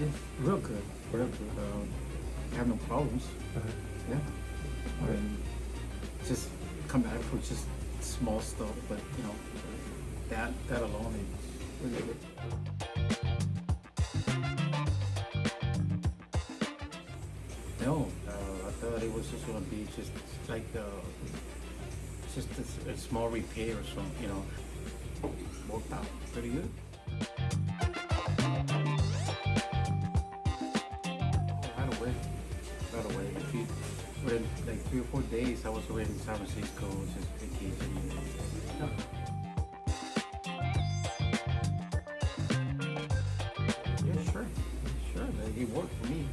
It's real good, real good. Um, I have no problems. Uh-huh. Yeah. I mean, just come back for just small stuff, but you know, that that alone is really good. No, uh, I thought it was just gonna be just like uh, just a, a small repair or something, you know. Worked out pretty good. Within like three or four days, I was already in San Francisco, just vacationing. Yeah. Yeah, sure, sure. Like, it worked for me.